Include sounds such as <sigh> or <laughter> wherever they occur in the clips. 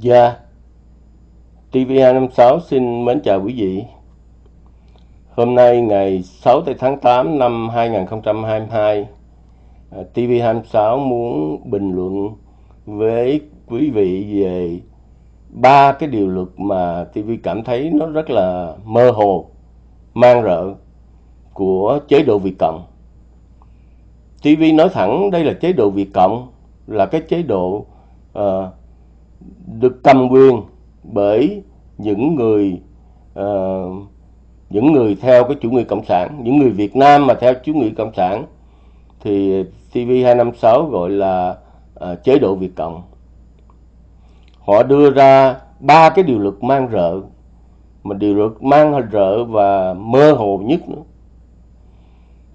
Dạ, TV256 xin mến chào quý vị. Hôm nay ngày 6 tháng 8 năm 2022, TV26 à, muốn bình luận với quý vị về ba cái điều luật mà TV cảm thấy nó rất là mơ hồ, mang rợ của chế độ Việt Cộng. TV nói thẳng đây là chế độ Việt Cộng, là cái chế độ uh, được cầm quyền bởi những người uh, những người theo cái chủ nghĩa cộng sản những người Việt Nam mà theo chủ nghĩa cộng sản thì TV256 gọi là uh, chế độ Việt Cộng. Họ đưa ra ba cái điều luật mang rợ mà điều luật mang rợ và mơ hồ nhất nữa.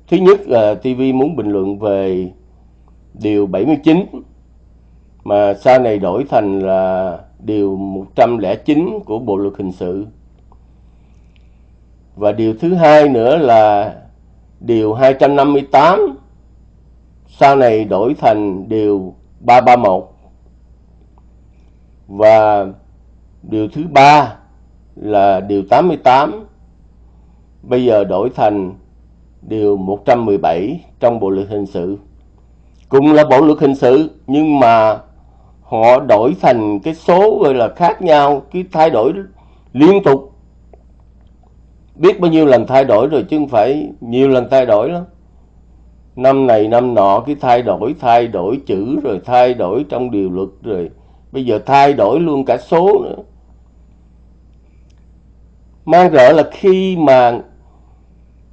Thứ nhất ờ, là TV muốn bình luận về điều 79 mà sau này đổi thành là điều 109 của Bộ luật hình sự. Và điều thứ hai nữa là điều 258 sau này đổi thành điều 331. Và điều thứ ba là điều 88 bây giờ đổi thành điều 117 trong Bộ luật hình sự. cũng là Bộ luật hình sự, nhưng mà họ đổi thành cái số gọi là khác nhau, cái thay đổi liên tục. Biết bao nhiêu lần thay đổi rồi chứ không phải nhiều lần thay đổi lắm. Năm này năm nọ cái thay đổi thay đổi chữ rồi thay đổi trong điều luật rồi. Bây giờ thay đổi luôn cả số nữa. Mang rợ là khi mà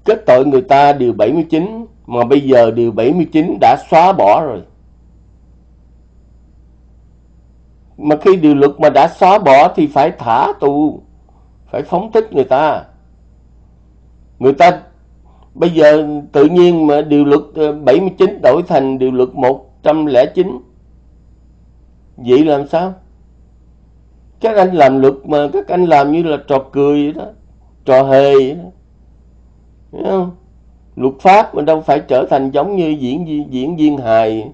kết tội người ta điều 79 mà bây giờ điều 79 đã xóa bỏ rồi. Mà khi điều luật mà đã xóa bỏ thì phải thả tù, phải phóng thích người ta. Người ta bây giờ tự nhiên mà điều luật ờ, 79 đổi thành điều luật 109 vậy làm sao? Các anh làm luật mà các anh làm như là trò cười vậy đó, trò hề vậy đó. Không? Luật pháp mà đâu phải trở thành giống như diễn diễn viên hài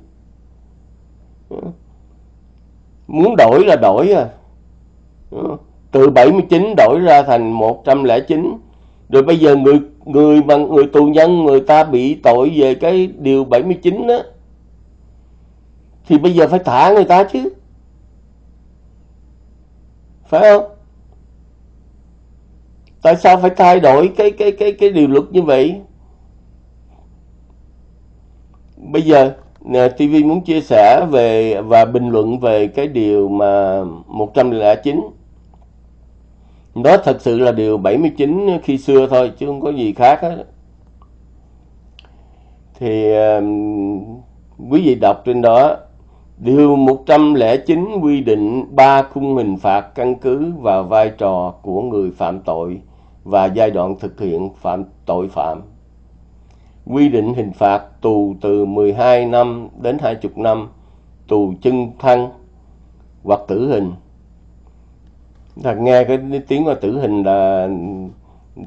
muốn đổi là đổi à. Từ 79 đổi ra thành 109 rồi bây giờ người người mà, người tù nhân, người ta bị tội về cái điều 79 đó, thì bây giờ phải thả người ta chứ. Phải không? Tại sao phải thay đổi cái cái cái cái điều luật như vậy? Bây giờ Ờ, TV muốn chia sẻ về và bình luận về cái điều mà 109 đó thật sự là điều 79 khi xưa thôi chứ không có gì khác hết. Thì uh, quý vị đọc trên đó Điều 109 quy định ba khung hình phạt căn cứ vào vai trò của người phạm tội và giai đoạn thực hiện phạm tội phạm quy định hình phạt tù từ 12 năm đến 20 năm, tù chân thân hoặc tử hình. Thật nghe cái tiếng của tử hình là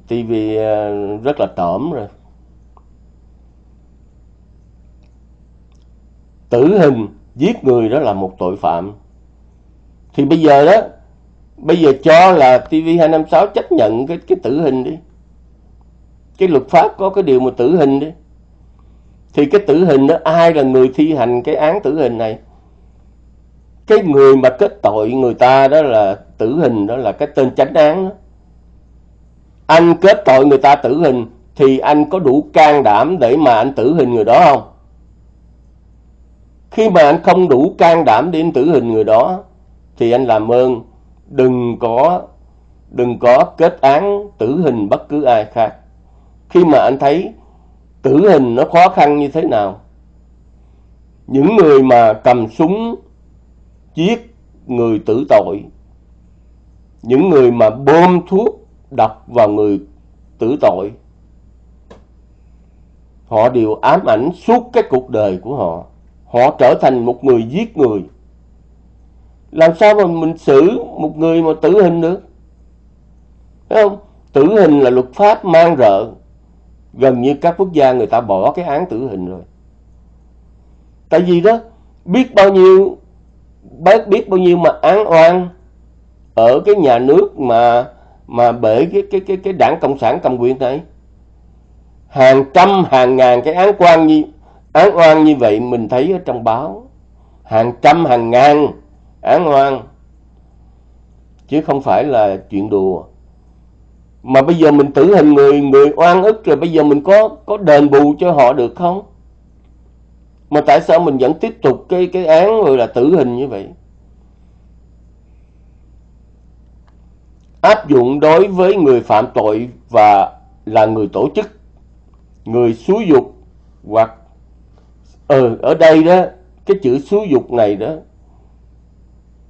TV ờ, rất là tởm rồi. Tử hình giết người đó là một tội phạm. Thì bây giờ đó, bây giờ cho là TV256 chấp nhận cái cái tử hình đi cái luật pháp có cái điều mà tử hình đi, thì cái tử hình đó ai là người thi hành cái án tử hình này? Cái người mà kết tội người ta đó là tử hình đó là cái tên chánh án đó. anh kết tội người ta tử hình thì anh có đủ can đảm để mà anh tử hình người đó không? Khi mà anh không đủ can đảm để anh tử hình người đó thì anh làm ơn đừng có đừng có kết án tử hình bất cứ ai khác khi mà anh thấy tử hình nó khó khăn như thế nào, những người mà cầm súng giết người tử tội, những người mà bơm thuốc độc vào người tử tội, họ đều ám ảnh suốt cái cuộc đời của họ. Họ trở thành một người giết người. Làm sao mà mình xử một người mà tử hình được? Thấy không? Tử hình là luật pháp mang rợ gần như các quốc gia người ta bỏ cái án tử hình rồi. Tại vì đó, biết bao nhiêu, bác biết bao nhiêu mà án oan ở cái nhà nước mà mà bởi cái cái cái cái đảng cộng sản cầm quyền này. Hàng trăm, hàng ngàn cái án quan như, án oan như vậy mình thấy ở trong báo. Hàng trăm, hàng ngàn án oan. Chứ không phải là chuyện đùa mà bây giờ mình tử hình người người oan ức rồi bây giờ mình có có đền bù cho họ được không? Mà tại sao mình vẫn tiếp tục cái cái án rồi là tử hình như vậy? Áp dụng đối với người phạm tội và là người tổ chức người xúi dục hoặc ừ, ở đây đó cái chữ xúi dục này đó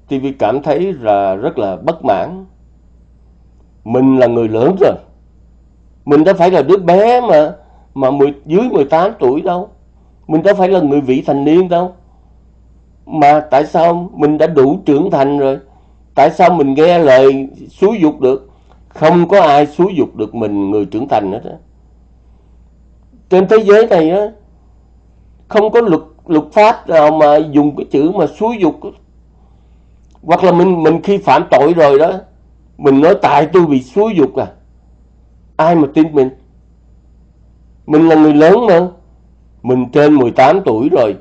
TV cảm thấy là rất là bất mãn mình là người lớn rồi. Mình đâu phải là đứa bé mà mà 10, dưới 18 tuổi đâu. Mình đâu phải là người vị thành niên đâu. Mà tại sao mình đã đủ trưởng thành rồi? Tại sao mình nghe lời xúi dục được? Không có ai xúi dục được mình người trưởng thành hết á. Trên thế giới này á không có luật luật pháp nào mà dùng cái chữ mà xúi dục hoặc là mình mình khi phạm tội rồi đó mình nói tại tôi bị xúi dục à. Ai mà tin mình? Mình là người lớn mà. Mình trên 18 tuổi rồi.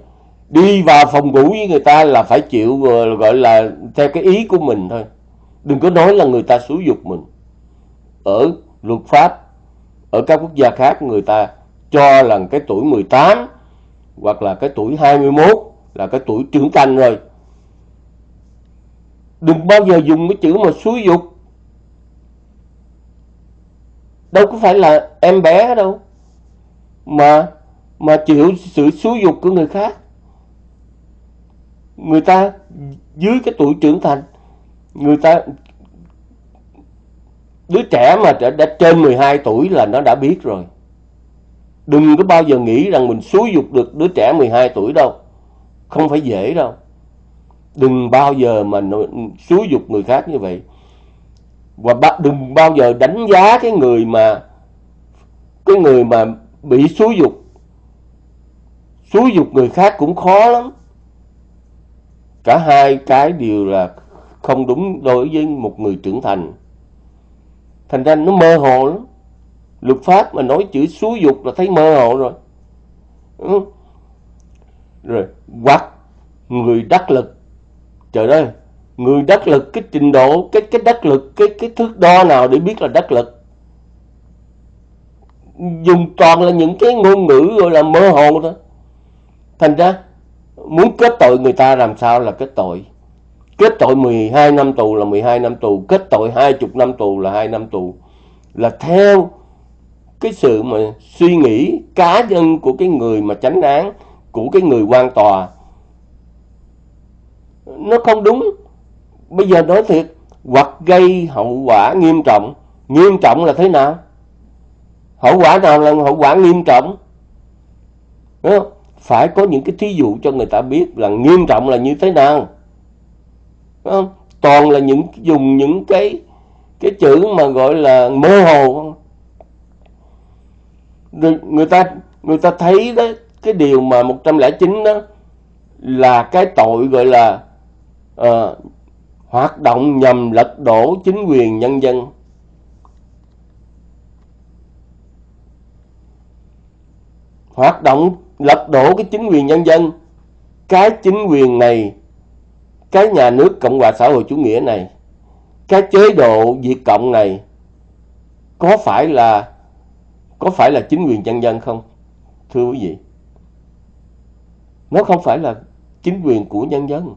Đi vào phòng ngủ với người ta là phải chịu, gọi là theo cái ý của mình thôi. Đừng có nói là người ta xúi dục mình. Ở luật pháp, ở các quốc gia khác người ta cho là cái tuổi 18 hoặc là cái tuổi 21 là cái tuổi trưởng thành rồi. Đừng bao giờ dùng cái chữ mà xúi dục đâu có phải là em bé đâu. Mà mà chịu sự xúi dục của người khác. Người ta dưới cái tuổi trưởng thành người ta đứa trẻ mà đã, đã trên 12 tuổi là nó đã biết rồi. Đừng có bao giờ nghĩ rằng mình xúi dục được đứa trẻ 12 tuổi đâu. Không phải dễ đâu. Đừng bao giờ mà xúi dục người khác như vậy và đừng bao giờ đánh giá cái người mà cái người mà bị xúi dục. Xúi dục người khác cũng khó lắm. Cả hai cái đều là không đúng đối với một người trưởng thành. Thành ra nó mơ hồ lắm. Luật pháp mà nói chữ xúi dục là thấy mơ hồ rồi. Ừ. rồi, hoặc người đắc lực. Trời ơi người đắc lực, cái trình độ, cái cái đắc lực, cái cái thước đo nào để biết là đắc lực? Dùng toàn là những cái ngôn ngữ gọi là mơ hồ thôi. Thành ra, muốn kết tội người ta làm sao là kết tội. Kết tội 12 năm tù là 12 năm tù, kết tội 20 năm tù là 2 năm tù. Là theo cái sự mà suy nghĩ cá nhân của cái người mà tránh án, của cái người quan tòa. Nó không đúng bây giờ nói thiệt hoặc gây hậu quả nghiêm trọng nghiêm trọng là thế nào hậu quả nào là hậu quả nghiêm trọng Đúng không? phải có những cái thí dụ cho người ta biết là nghiêm trọng là như thế nào Đúng không? toàn là những dùng những cái cái chữ mà gọi là mơ hồ rồi người ta người ta thấy đó cái điều mà 109 đó là cái tội gọi là uh, hoạt động nhằm lật đổ chính quyền nhân dân. Hoạt động lật đổ cái chính quyền nhân dân, cái chính quyền này, cái nhà nước cộng hòa xã hội chủ nghĩa này, cái chế độ diệt cộng này có phải là, có phải là chính quyền nhân dân không, thưa quý vị? Nó không phải là chính quyền của nhân dân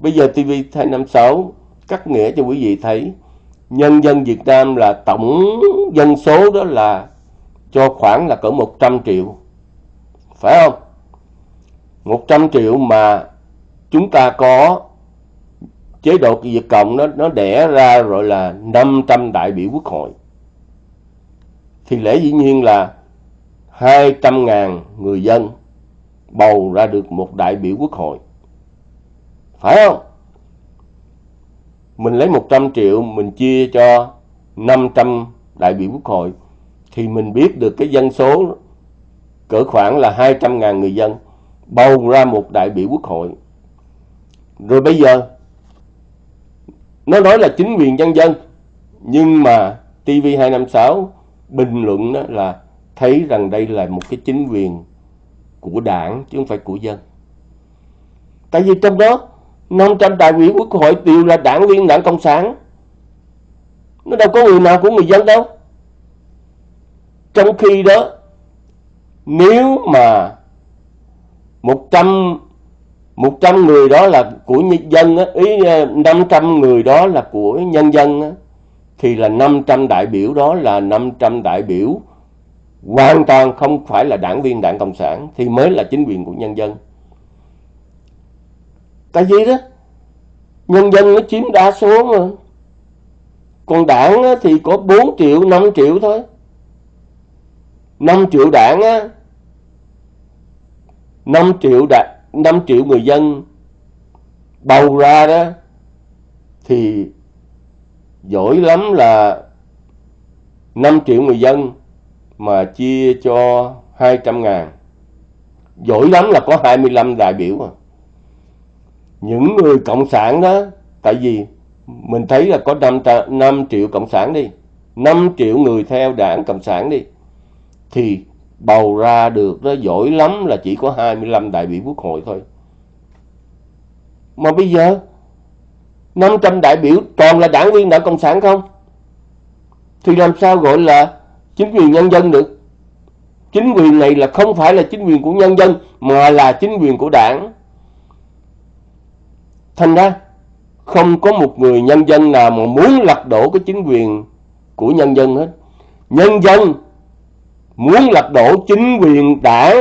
bây giờ TV 256 cắt nghĩa cho quý vị thấy, nhân dân Việt Nam là tổng dân số đó là cho khoảng là cỡ 100 triệu. Phải không? 100 triệu mà chúng ta có chế độ Việt Cộng nó nó đẻ ra rồi là 500 đại biểu quốc hội. Thì lẽ dĩ nhiên là 200.000 người dân bầu ra được một đại biểu quốc hội. Phải không? Mình lấy 100 triệu mình chia cho 500 đại biểu quốc hội, thì mình biết được cái dân số cỡ khoảng là 200 ngàn người dân, bầu ra một đại biểu quốc hội rồi bây giờ, nó nói là chính quyền nhân dân, nhưng mà TV256 bình luận đó là thấy rằng đây là một cái chính quyền của đảng chứ không phải của dân tại vì trong đó 500 đại biểu quốc hội đều là đảng viên, đảng cộng sản nó đâu có người nào của người dân đâu trong khi đó, nếu mà 100 100 người đó là của nhân dân ý à, 500 người đó là của nhân dân thì là 500 đại biểu đó là 500 đại biểu hoàn toàn không phải là đảng viên, đảng Cộng sản, thì mới là chính quyền của nhân dân. Tại vì đó, nhân dân nó chiếm đa số mà. Còn đảng thì có 4 triệu, 5 triệu thôi. 5 triệu đảng á, 5 triệu đảng 5 triệu người dân bầu ra đó thì giỏi lắm là 5 triệu người dân mà chia cho 200 ngàn giỏi lắm là có 25 đại biểu à những người cộng sản đó tại vì mình thấy là có 5, 5 triệu cộng sản đi 5 triệu người theo đảng cộng sản đi thì bầu ra được đó giỏi lắm là chỉ có 25 đại biểu quốc hội thôi. Mà bây giờ 500 đại biểu toàn là đảng viên đảng Cộng sản không? Thì làm sao gọi là chính quyền nhân dân được? Chính quyền này là không phải là chính quyền của nhân dân mà là chính quyền của đảng. Thành ra, không có một người nhân dân nào mà muốn lật đổ cái chính quyền của nhân dân hết. Nhân dân muốn lật đổ chính quyền đảng,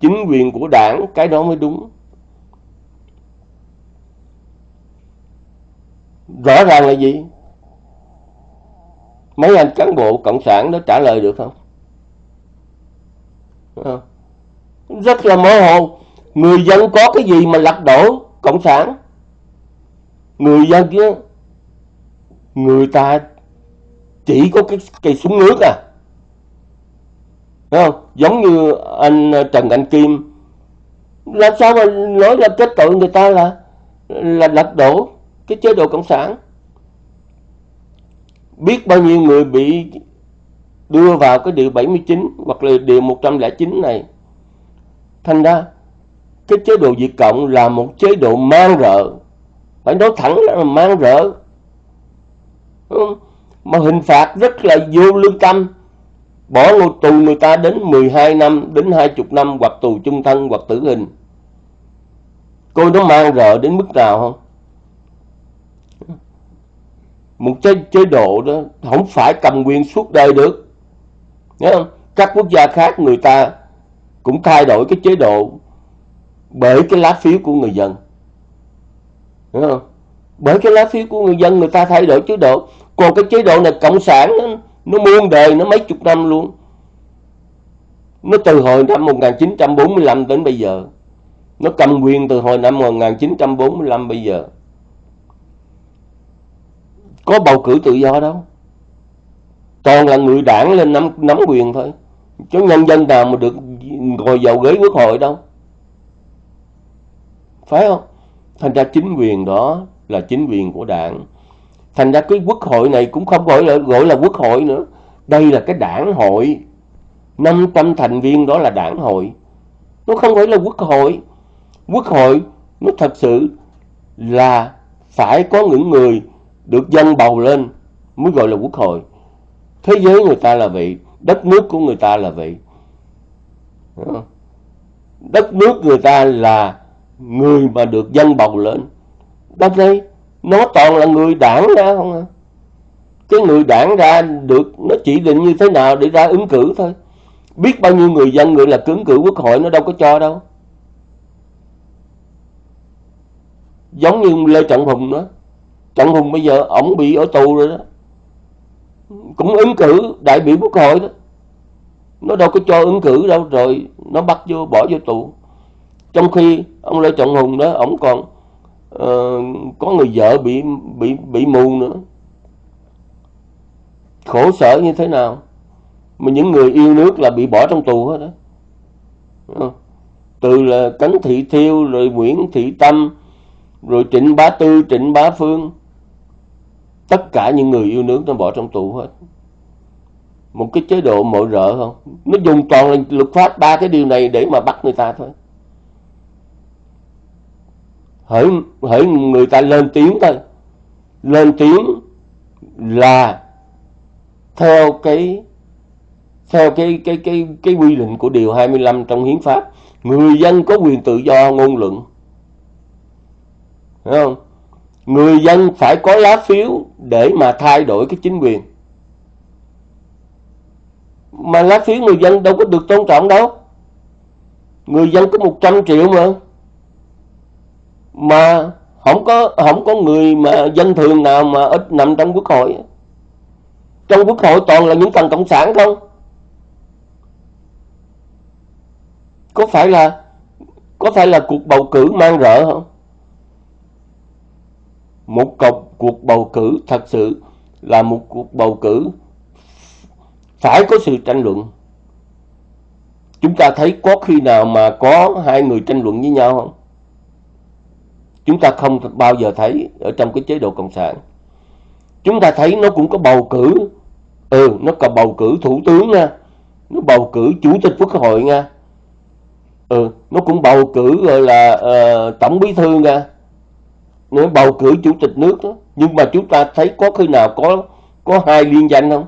chính quyền của đảng, cái đó mới đúng. Rõ ràng là gì? Mấy anh cán bộ cộng sản đó trả lời được không? Ờ. Rất là mơ hồ. Người dân có cái gì mà lật đổ cộng sản? Người dân kia người ta chỉ có cái cây súng nước à. Đúng không? Giống như anh ờ, Trần Anh Kim. Làm sao mà nói là kết tội người ta là là lật đổ cái chế độ cộng sản? Biết bao nhiêu người bị đưa vào cái điều 79 hoặc là điều 109 này. Thành ra, cái chế độ diệt Cộng là một chế độ mang rợ phải nói thẳng là mang rợ mà hình phạt rất là vô lương tâm. Bỏ ngồi tù người ta đến 12 năm đến 20 năm hoặc tù chung thân hoặc tử hình. Coi nó mang rợ đến mức nào không? Một chế, chế độ đó không phải cầm quyền suốt đời được. Nhớ không? các quốc gia khác người ta cũng thay đổi cái chế độ bởi cái lá phiếu của người dân. Không? bởi cái lá phiếu của người dân người ta thay đổi chế độ. Còn cái chế độ này cộng sản nó, nó muôn đời nó mấy chục năm luôn. Nó từ hồi năm 1945 đến bây giờ. Nó cầm quyền từ hồi năm 1945 bây giờ. Có bầu cử tự do đâu. Toàn là người đảng lên nắm, nắm quyền thôi. Chứ nhân dân nào mà được ngồi vào ghế quốc hội đâu. Phải không? Thành ra chính quyền đó là chính quyền của đảng. Thành ra cái quốc hội này cũng không gọi là gọi là quốc hội nữa. Đây là cái đảng hội. 500 thành viên đó là đảng hội. Nó không phải là quốc hội. Quốc hội nó thật sự là phải có những người được dân bầu lên mới gọi là quốc hội. Thế giới người ta là vậy, đất nước của người ta là vậy. Đất nước người ta là người mà được dân bầu lên. Đất đây nó toàn là người đảng ra không à? Cái người đảng ra được, nó chỉ định như thế nào để ra ứng cử thôi. Biết bao nhiêu người dân người là cứng cử quốc hội, nó đâu có cho đâu. Giống như lê trọng hùng đó. Trọng hùng bây giờ ổng bị ở tù rồi đó. Cũng ứng cử đại biểu quốc hội đó. Nó đâu có cho ứng cử đâu, rồi nó bắt vô bỏ vô tù trong khi ông lê trọng hùng đó ổng còn uh, có người vợ bị bị bị mù nữa. Khổ sở như thế nào? Mà những người yêu nước là bị bỏ trong tù hết đó ờ. từ là Cấn Thị Thiêu rồi Nguyễn Thị Tâm rồi Trịnh Bá Tư Trịnh Bá Phương tất cả những người yêu nước nó bỏ trong tù hết. Một cái chế độ mội rợ không? Nó dùng toàn là luật pháp ba cái điều này để mà bắt người ta thôi hỡi hỡi người ta lên tiếng thôi. Lên tiếng là theo cái theo cái cái cái cái quy định của điều 25 trong hiến pháp, người dân có quyền tự do ngôn luận. Thấy không? Người dân phải có lá phiếu để mà thay đổi cái chính quyền. Mà lá phiếu người dân đâu có được tôn trọng đâu. Người dân có 100 triệu mà mà không có không có người mà dân thường nào mà ít nằm trong quốc hội. Trong quốc hội toàn là những phần cộng sản không? Có phải là có phải là cuộc bầu cử mang rợ không? Một cuộc, cuộc bầu cử thật sự là một cuộc bầu cử phải có sự tranh luận. Chúng ta thấy có khi nào mà có hai người tranh luận với nhau không? Chúng ta không bao giờ thấy ở trong cái chế độ cộng sản. Chúng ta thấy nó cũng có bầu cử. Ừ nó có bầu cử thủ tướng nha. Nó bầu cử chủ tịch quốc hội nha. Ừ nó cũng bầu cử gọi là uh, tổng bí thư nha. Nó bầu cử chủ tịch nước đó. nhưng mà chúng ta thấy có khi nào có có hai liên danh không?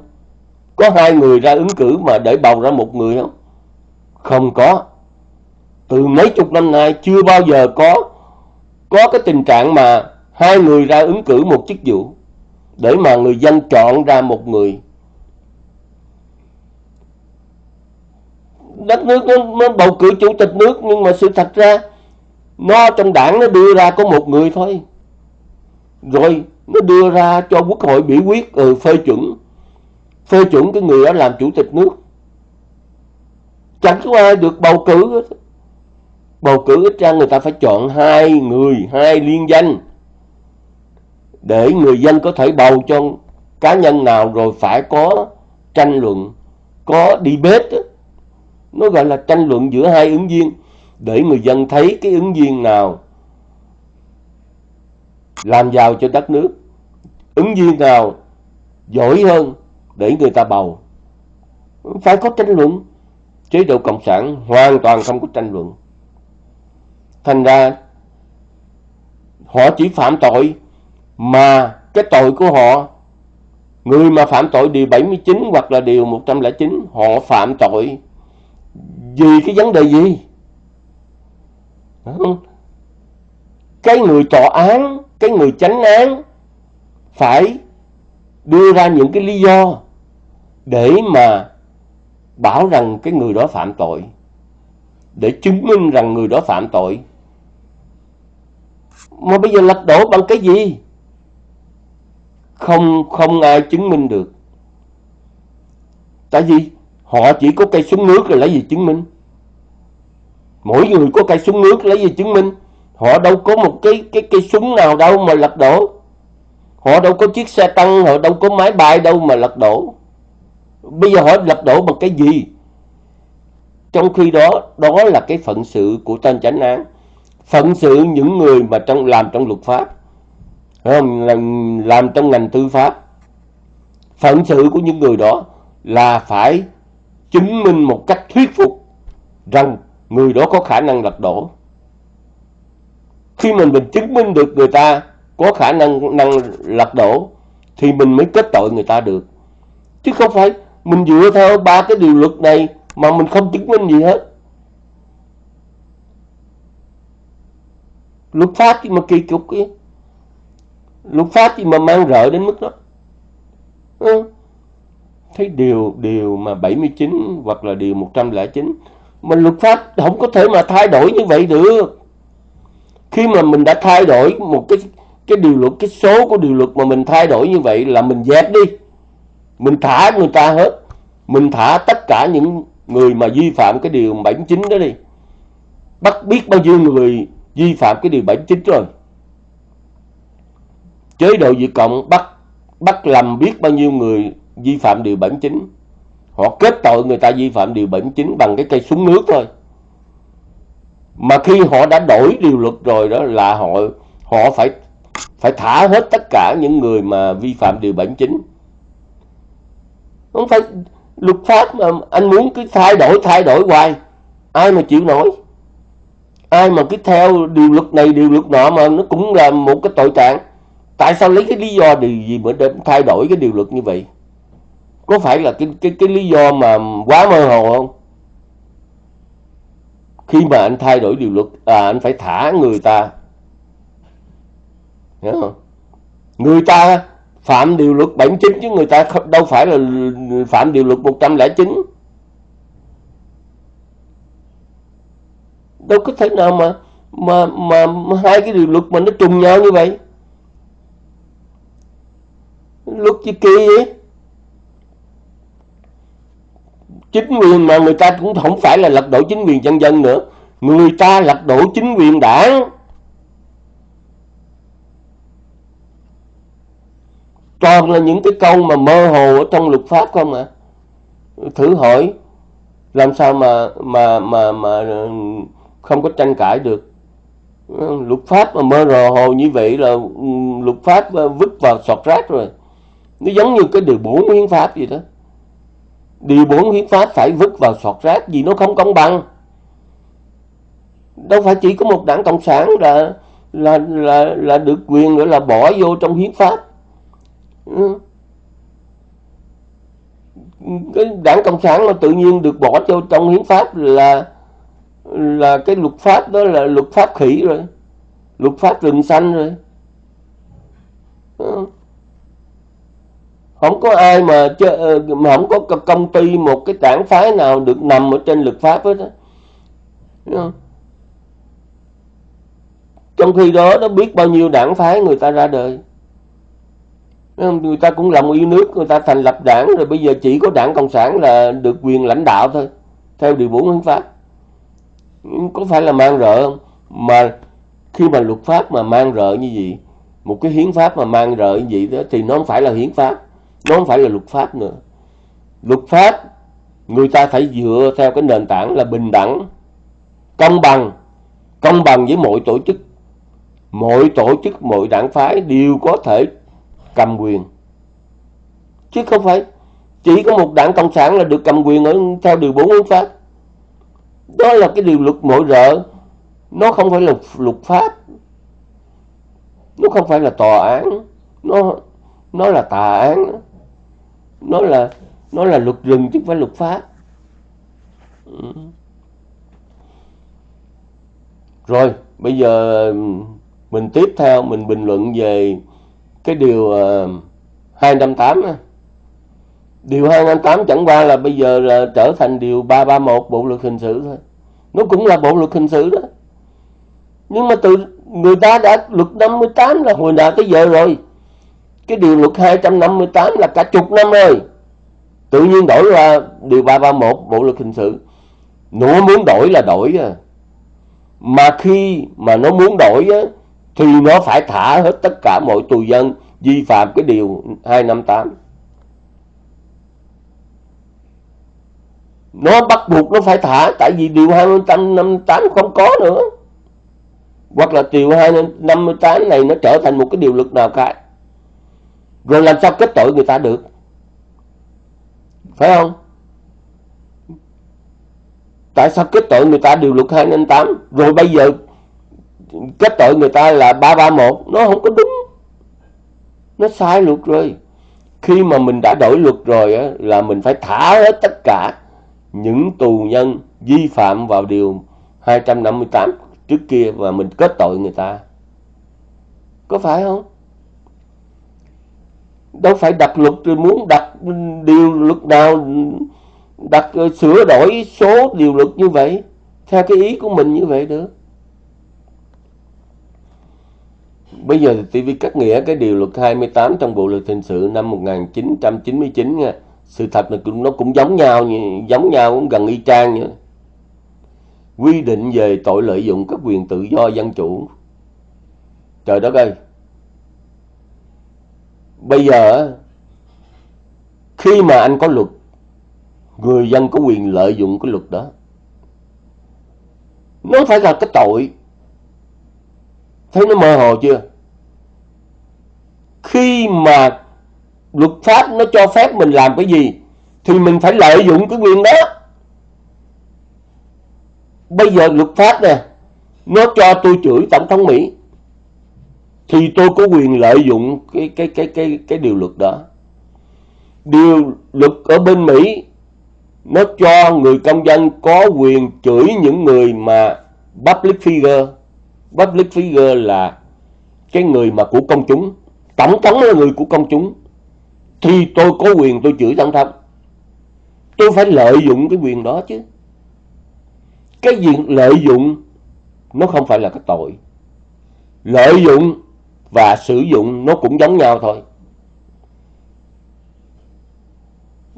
Có hai người ra ứng cử mà để bầu ra một người không? Không có. Từ mấy chục năm nay chưa bao giờ có có cái tình trạng mà hai người ra ứng cử một chức vụ để mà người dân chọn ra một người. Đất nước nó, nó bầu cử chủ tịch nước nhưng mà sự thật ra nó trong đảng nó đưa ra có một người thôi. Rồi nó đưa ra cho quốc hội biểu quyết ừ, phê chuẩn. Phê chuẩn cái người đó làm chủ tịch nước. Chẳng có ai được bầu cử bầu cử ít ra người ta phải chọn hai người, hai liên danh để người dân có thể bầu cho cá nhân nào rồi phải có tranh luận, có debate nó gọi là tranh luận giữa hai ứng viên để người dân thấy cái ứng viên nào làm giàu cho đất nước, ứng viên nào giỏi hơn để người ta bầu. Phải có tranh luận. Chế độ cộng sản hoàn toàn không có tranh luận thành ra, họ chỉ phạm tội mà cái tội của họ, người mà phạm tội điều 79 hoặc là điều 109 họ phạm tội vì cái vấn đề gì? Cái người tòa án, cái người chánh án phải đưa ra những cái lý do để mà bảo rằng cái người đó phạm tội, để chứng minh rằng người đó phạm tội mà bây giờ lật đổ bằng cái gì? Không không ai chứng minh được. Tại vì họ chỉ có cây súng nước rồi lấy gì chứng minh? Mỗi người có cây súng nước lấy gì chứng minh? Họ đâu có một cái cái cây súng nào đâu mà lật đổ. Họ đâu có chiếc xe tăng, họ đâu có máy bay đâu mà lật đổ. Bây giờ họ lật đổ bằng cái gì? Trong khi đó đó là cái phận sự của tên chánh án phận sự những người mà trong làm trong luật pháp. Không? Làm, làm trong ngành tư pháp. Phận sự của những người đó là phải chứng minh một cách thuyết phục rằng người đó có khả năng lật đổ. Khi mình mình chứng minh được người ta có khả năng năng lật đổ thì mình mới kết tội người ta được. Chứ không phải mình dựa theo ba cái điều luật này mà mình không chứng minh gì hết. Luật pháp chứ mà kỳ cục kia. Luật pháp chứ mà mang rợ đến mức đó. Ừ. thấy điều điều mà 79 hoặc là điều 109 mà luật pháp không có thể mà thay đổi như vậy được. Khi mà mình đã thay đổi một cái cái điều luật, cái số của điều luật mà mình thay đổi như vậy là mình dẹp đi. Mình thả người ta hết. Mình thả tất cả những người mà vi phạm cái điều 79 đó đi. Bắt biết bao nhiêu người vi phạm cái điều 79 rồi. Chế độ Việt Cộng bắt bắt làm biết bao nhiêu người vi phạm điều 79 họ kết tội người ta vi phạm điều 79 bằng cái cây súng nước thôi. Mà khi họ đã đổi điều luật rồi đó là họ họ phải phải thả hết tất cả những người mà vi phạm điều 79 không phải luật pháp mà anh muốn cứ thay đổi thay đổi hoài, ai mà chịu nổi ai mà cứ theo điều luật này, điều luật nọ mà nó cũng là một cái tội trạng. Tại sao lấy cái lý do điều gì mà để thay đổi cái điều luật như vậy? Có phải là cái cái cái lý do mà quá mơ hồ không? Khi mà anh thay đổi điều luật à anh phải thả người ta. Hiểu không? Người ta phạm điều luật 79 chứ người ta đâu phải là phạm điều luật 109 đâu có thể nào mà mà mà, mà hai cái điều luật mà nó trùng nhau như vậy. Luật gì kỳ vậy? Chính quyền mà người ta cũng không phải là lật đổ chính quyền dân dân nữa. Người ta lật đổ chính quyền đảng. Toàn là những cái câu mà mơ hồ ở trong luật pháp không à thử hỏi làm sao mà mà mà mà không có tranh cãi được. Luật pháp mà mơ hồ hồ như vậy là ừ, luật pháp ờ, vứt vào sọt rác rồi. Nó giống như cái điều bốn hiến pháp gì đó. Điều bốn hiến pháp phải vứt vào sọt rác vì nó không công bằng. Đâu phải chỉ có một đảng cộng sản là là là là được quyền nữa là bỏ vô trong hiến pháp. Ừ. Cái đảng cộng sản mà tự nhiên được bỏ vô trong hiến pháp là là cái luật pháp đó là luật pháp khỉ rồi. Luật pháp rừng xanh rồi. Không có ai mà, ờ, mà không có công ty một cái đảng phái nào được nằm ở trên luật pháp hết đó. Trong khi đó nó biết bao nhiêu đảng phái người ta ra đời. Người ta cũng lòng yêu nước người ta thành lập đảng rồi bây giờ chỉ có đảng cộng sản là được quyền lãnh đạo thôi theo điều bốn hiến pháp có phải là mang rợ không? Mà khi mà luật pháp mà mang rợ như vậy, một cái hiến pháp mà mang rợ như vậy đó, thì nó không phải là hiến pháp, nó không phải là luật pháp nữa. Luật pháp, người ta phải dựa theo cái nền tảng là bình đẳng, công bằng công bằng với mọi tổ chức. Mọi tổ chức, mọi đảng phái đều có thể cầm quyền. Chứ không phải chỉ có một đảng cộng sản là được cầm quyền ở theo điều bốn hiến pháp đó là cái điều luật mỗi rợ. Nó không phải là luật pháp. Nó không phải là tòa án. Nó nó là tà án. Nó là nó là luật rừng chứ không phải luật pháp. Ừ. rồi bây giờ ừ, mình tiếp theo mình bình luận về cái điều uh, 258 á Điều 258 chẳng qua là bây giờ là trở thành điều 331 Bộ luật hình sự thôi. Nó cũng là bộ luật hình sự đó. Nhưng mà từ người ta đã luật 58 là hồi nào tới giờ rồi. Cái điều luật 258 là cả chục năm rồi. Tự nhiên đổi ra điều 331 Bộ luật hình sự. Nó muốn đổi là đổi à. Mà khi mà nó muốn đổi á, thì nó phải thả hết tất cả mọi tù dân vi phạm cái điều 258. Nó bắt buộc nó phải thả tại vì điều 258 không có nữa. Hoặc là điều 258 này nó trở thành một cái điều luật nào cả. Rồi làm sao kết tội người ta được? Phải không? Tại sao kết tội người ta điều luật 258 rồi bây giờ kết tội người ta là 331 nó không có đúng. Nó sai luật rồi. Khi mà mình đã đổi luật rồi á, là mình phải thả hết tất cả những tù nhân vi phạm vào điều 258 trước kia và mình kết tội người ta. Có phải không? Đâu phải đặt luật tôi muốn đặt điều luật nào, đặt ờ, sửa đổi số điều luật như vậy, theo cái ý của mình như vậy được. Bây giờ thì TV cắt nghĩa cái điều luật 28 trong Bộ luật hình sự năm 1999 nha sự thật là nó cũng giống nhau giống nhau cũng gần y chang như quy định về tội lợi dụng các quyền tự do dân chủ. Trời đất ơi. Bây giờ khi mà anh có luật, người dân có quyền lợi dụng cái luật đó. Nó phải là cái tội. Thấy nó mơ hồ chưa? Khi mà luật pháp nó cho phép mình làm cái gì, thì mình phải lợi dụng cái quyền đó. Bây giờ luật pháp nè, nó cho tôi chửi tổng thống mỹ, thì tôi có quyền lợi dụng cái cái cái cái cái điều luật đó. Điều luật ở bên mỹ, nó cho người công dân có quyền chửi những người mà public figure. Public figure là cái người mà của công chúng, tổng thống là người của công chúng thì tôi có quyền tôi chửi tổng thống tôi phải lợi dụng cái quyền đó chứ. Cái việc lợi dụng nó không phải là cái tội. Lợi dụng và sử dụng nó cũng giống nhau thôi.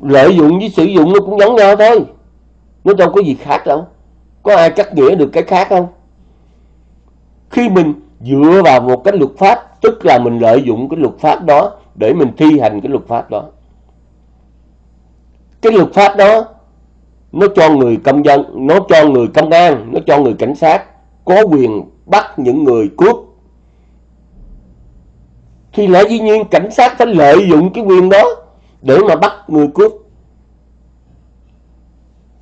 Lợi dụng với sử dụng nó cũng giống nhau thôi. Nó đâu có gì khác đâu. Có ai cắt nghĩa được cái khác không? Khi mình dựa vào một cái luật pháp, tức là mình lợi dụng cái luật pháp đó để mình thi hành cái luật pháp đó. Cái luật pháp đó, nó cho người công dân, nó cho người công an, nó cho người cảnh sát có quyền bắt những người cướp. Thì lẽ dĩ nhiên cảnh sát phải lợi dụng cái quyền đó để mà bắt người cướp.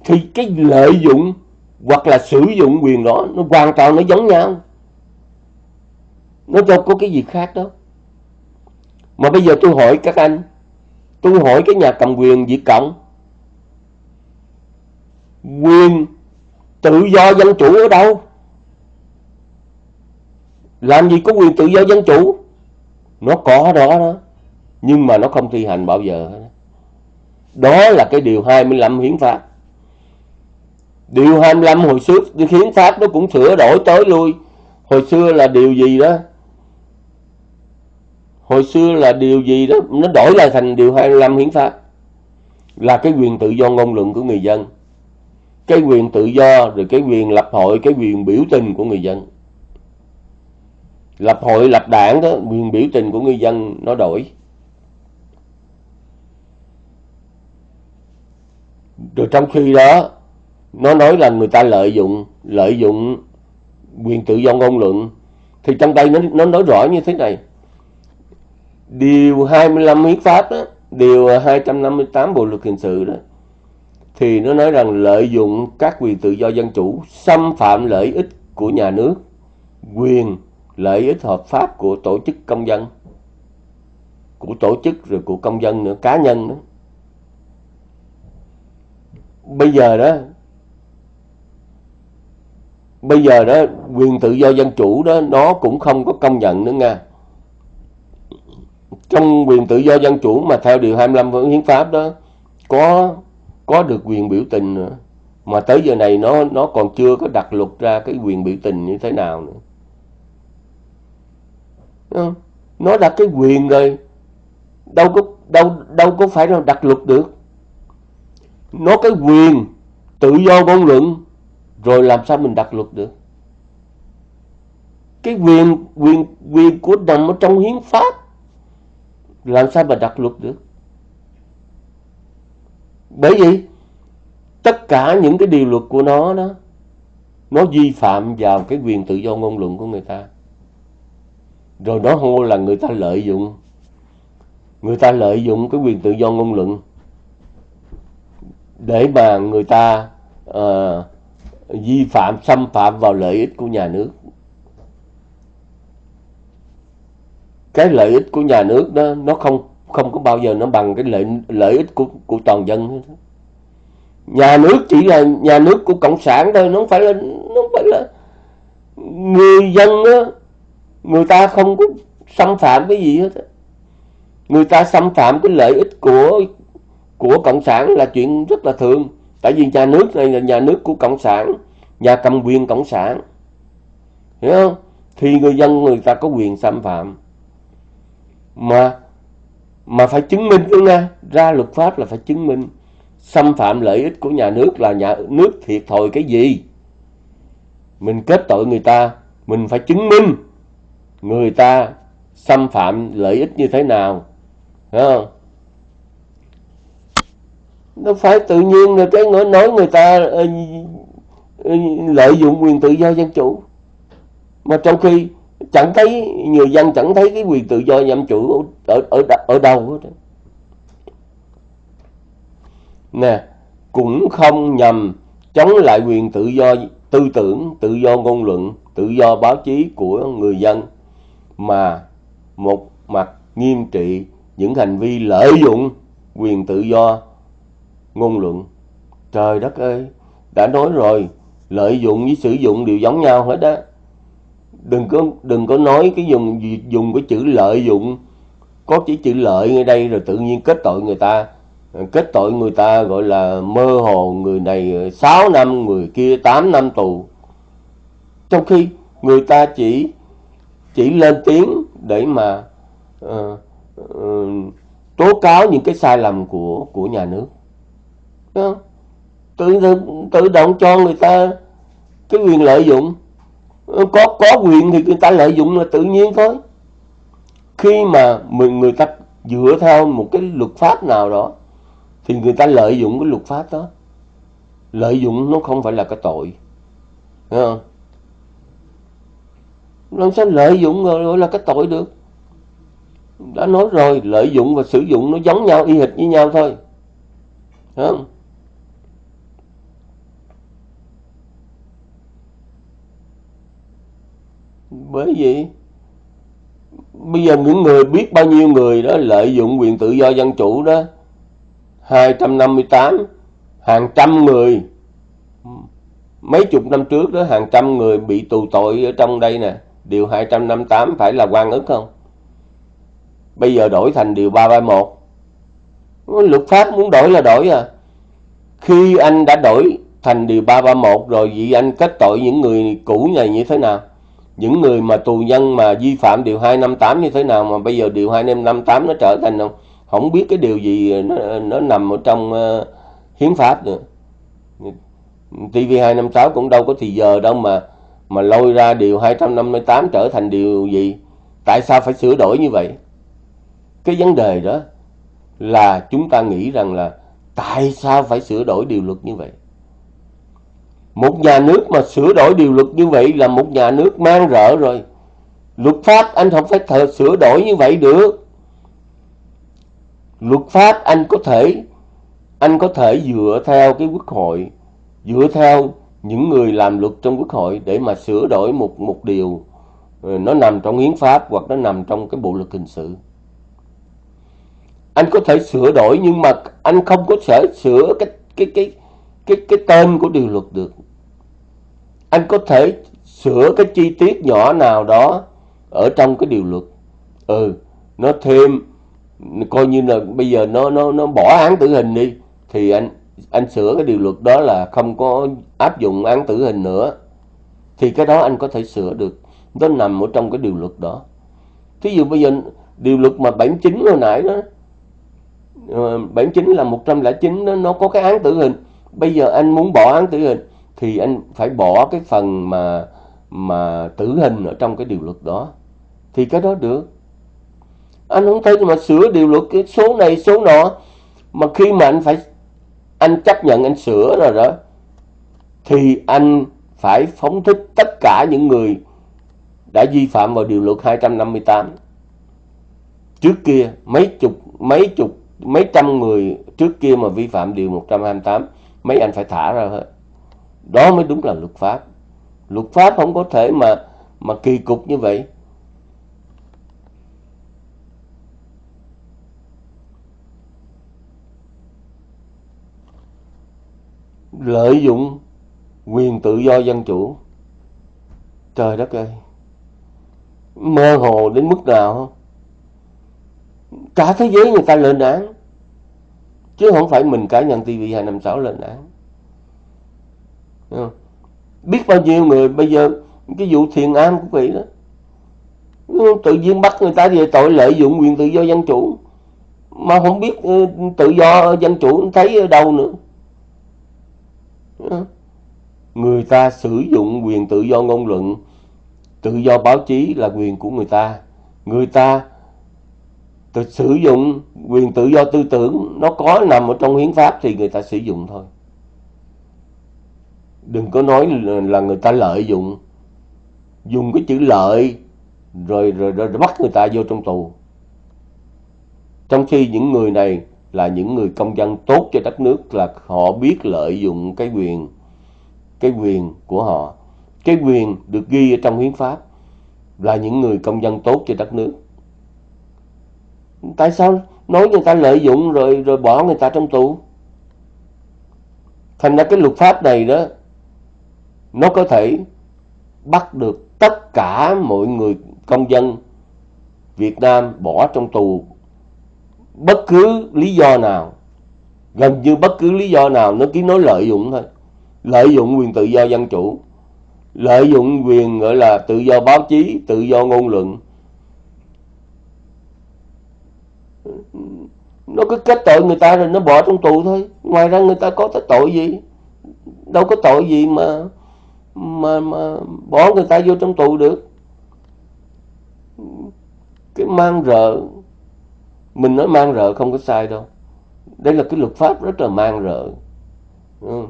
Thì cái lợi dụng hoặc là sử dụng quyền đó, nó hoàn toàn nó giống nhau. Nó đâu có cái gì khác đâu mà bây giờ tôi hỏi các anh. Tôi hỏi cái nhà cầm quyền Việt Cộng. Quyền tự do dân chủ ở đâu? Làm gì có quyền tự do dân chủ? Nó có đó đó. Nhưng mà nó không thi hành bao giờ đó là cái điều 25 hiến pháp. Điều 25 hồi xưa hiến pháp nó cũng sửa đổi tới lui. Hồi xưa là điều gì đó? Hồi xưa là điều gì đó, nó đổi lại thành điều 25 hiến pháp. Là cái quyền tự do ngôn luận của người dân. Cái quyền tự do, rồi cái quyền lập hội, cái quyền biểu tình của người dân. Lập hội, lập đảng đó, quyền biểu tình của người dân nó đổi. Rồi trong khi đó, nó nói là người ta lợi dụng lợi dụng quyền tự do ngôn luận. Thì trong đây nó nó nói rõ như thế này điều 25 hiến pháp đó, điều 258 bộ luật hình sự đó thì nó nói rằng lợi dụng các quyền tự do dân chủ xâm phạm lợi ích của nhà nước quyền lợi ích hợp pháp của tổ chức công dân của tổ chức rồi của công dân nữa cá nhân nữa bây giờ đó bây giờ đó quyền tự do dân chủ đó nó cũng không có công nhận nữa nha trong quyền tự do dân chủ mà theo điều 25 hiến pháp đó, có có được quyền biểu tình nữa. Mà tới giờ này nó nó còn chưa có đặt luật ra cái quyền biểu tình như thế nào nữa. Nó đặt cái quyền rồi, đâu có, đâu đâu có phải là đặt luật được. Nó cái quyền tự do ngôn luận, rồi làm sao mình đặt luật được? Cái quyền quyền quyền của nằm ở trong hiến pháp làm sao mà đặt luật được? Bởi vì tất cả những cái điều luật của nó đó nó vi phạm vào cái quyền tự do ngôn luận của người ta. Rồi nó hô là người ta lợi dụng người ta lợi dụng cái quyền tự do ngôn luận để mà người ta uh, vi phạm xâm phạm vào lợi ích của nhà nước. Cái lợi ích của nhà nước đó nó không không có bao giờ nó bằng cái lợi lợi ích của của toàn dân nhà nước chỉ là nhà nước của cộng sản thôi nó không phải là nó không phải là người dân đó, người ta không có xâm phạm cái gì hết người ta xâm phạm cái lợi ích của của cộng sản là chuyện rất là thường. Tại vì nhà nước này là nhà nước của cộng sản nhà cầm quyền cộng sản. Hiểu không? Thì người dân người ta có quyền xâm phạm mà mà phải chứng minh nữa nha? Ra luật pháp là phải chứng minh. Xâm phạm lợi ích của nhà nước là nhà nước thiệt thòi cái gì? Mình kết tội người ta, mình phải chứng minh người ta xâm phạm lợi ích như thế nào. Thấy không? Nó phải tự nhiên rồi cái nói người ta ờ, lợi dụng quyền tự do dân chủ. Mà trong khi chẳng thấy, người dân chẳng thấy cái quyền tự do dân chủ ở ở ở đâu hết nè, cũng không nhằm chống lại quyền tự do, tư tưởng, tự do ngôn luận, tự do báo chí của người dân, mà một mặt nghiêm trị những hành vi lợi dụng quyền tự do ngôn luận. Trời đất ơi, đã nói rồi, lợi dụng với sử dụng đều giống nhau hết đó đừng có đừng có nói cái dùng dùng cái chữ lợi dụng. Có chỉ chữ lợi ngay đây rồi tự nhiên kết tội người ta. Kết tội người ta gọi là mơ hồ người này 6 năm người kia 8 năm tù. Trong khi người ta chỉ chỉ lên tiếng để mà uh, uh, tố cáo những cái sai lầm của của nhà nước. Đúng không? tự tự động cho người ta cái quyền lợi dụng. Ờ, có có quyền thì người ta lợi dụng là tự nhiên thôi. Khi mà mình người ta dựa theo một cái luật pháp nào đó, thì người ta lợi dụng cái luật pháp đó. Lợi dụng nó không phải là cái tội, Thấy không? Làm sao lợi dụng gọi là cái tội được. Đã nói rồi, lợi dụng và sử dụng nó giống nhau, y hệt với nhau thôi, Thấy không? Bởi vì bây giờ những người biết bao nhiêu người đó lợi dụng quyền tự do dân chủ đó 258 hàng trăm người, mấy chục năm trước đó, hàng trăm người bị tù tội ở trong đây nè. Điều 258 phải là quan ức không? Bây giờ đổi thành điều 331 luật pháp muốn đổi là đổi à. Khi anh đã đổi thành điều 331 rồi, vậy anh kết tội những người cũ này như thế nào? Những người mà tù nhân mà vi phạm điều 258 như thế nào mà bây giờ điều 258 nó trở thành không? Không biết cái điều gì nó, nó nằm ở trong uh, hiến pháp nữa. TV256 cũng đâu có thì giờ đâu mà mà lôi ra điều 258 trở thành điều gì? Tại sao phải sửa đổi như vậy? Cái vấn đề đó là chúng ta nghĩ rằng là tại sao phải sửa đổi điều luật như vậy? Một nhà nước mà sửa đổi điều luật như vậy là một nhà nước mang rỡ rồi. Luật pháp anh không phải thờ sửa đổi như vậy được. Luật pháp anh có thể, anh có thể dựa theo cái quốc hội, dựa theo những người làm luật trong quốc hội để mà sửa đổi một một điều. Nó nằm trong hiến pháp hoặc nó nằm trong cái bộ luật hình sự. Anh có thể sửa đổi nhưng mà anh không có thể sửa cái cái cái cái cái tên của điều luật được. Anh có thể sửa cái chi tiết nhỏ nào đó ở trong cái điều luật. Ừ nó thêm coi như là bây giờ nó nó nó bỏ án tử hình đi thì anh anh sửa cái điều luật đó là không có áp dụng án tử hình nữa. Thì cái đó anh có thể sửa được. Nó nằm ở trong cái điều luật đó. Thí dụ bây giờ điều luật mà 79 hồi nãy đó ờ, 79 là 109 đó, nó có cái án tử hình bây giờ anh muốn bỏ án tử hình, thì anh phải bỏ cái phần mà mà tử hình ở trong cái điều luật đó. Thì cái đó được. Anh không thấy mà sửa điều luật cái số này, số nọ, mà khi mà anh phải, anh chấp nhận, anh sửa rồi đó, thì anh phải phóng thích tất cả những người đã vi phạm vào điều luật 258 trước kia, mấy chục mấy chục, mấy trăm người trước kia mà vi phạm điều 128 mấy anh phải thả ra hết. Đó mới đúng là luật pháp. Luật pháp không có thể mà mà kỳ cục như vậy. Lợi dụng quyền tự do dân chủ. Trời đất ơi. Mơ hồ đến mức nào? Không cả thế giới người ta lên án chứ không phải mình cá nhân TV 256 lên án. Biết bao nhiêu người bây giờ, cái vụ thiền am cũng vậy đó. Tự nhiên bắt người ta về tội lợi dụng quyền tự do dân chủ. Mà không biết ừ, tự do dân chủ thấy ở đâu nữa. Người ta sử dụng quyền tự do ngôn luận. Tự do báo chí là quyền của người ta. Người ta tự sử dụng quyền tự do tư tưởng nó có nằm ở trong hiến pháp thì người ta sử dụng thôi. Đừng có nói là người ta lợi dụng. Dùng cái chữ lợi rồi rồi, rồi, rồi bắt người ta vô trong tù. Trong khi những người này là những người công dân tốt cho đất nước là họ biết lợi dụng cái quyền cái quyền của họ. Cái quyền được ghi ở trong hiến pháp là những người công dân tốt cho đất nước tại sao nói người ta lợi dụng rồi rồi bỏ người ta trong tù? Thành ra cái luật pháp này đó, nó có thể bắt được tất cả mọi người, công dân Việt Nam bỏ trong tù. Bất cứ lý do nào, gần như bất cứ lý do nào, nó chỉ nói lợi dụng thôi. Lợi dụng quyền tự do dân chủ, lợi dụng quyền, gọi là tự do báo chí, tự do ngôn luận nó cứ kết tội người ta rồi nó bỏ trong tù thôi. Ngoài ra người ta có cái tội gì? Đâu có tội gì mà mà mà bỏ người ta vô trong tù được. Cái mang rợ, mình nói mang rợ không có sai đâu. Đây là cái luật pháp rất là mang rợ. Ừ.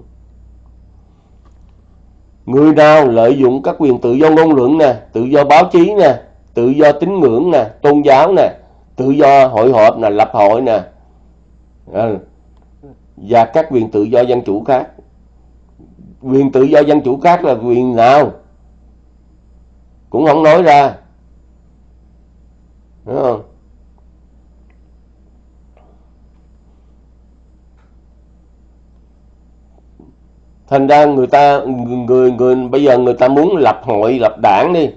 người nào lợi dụng các quyền tự do ngôn luận nè, tự do báo chí nè, tự do tín ngưỡng nè, tôn giáo nè tự do hội họp là lập hội nè. À, và các quyền tự do dân chủ khác. Quyền tự do dân chủ khác là quyền nào? Cũng không nói ra. Đúng không? Thành ra người ta người người bây giờ người ta muốn lập hội lập đảng đi.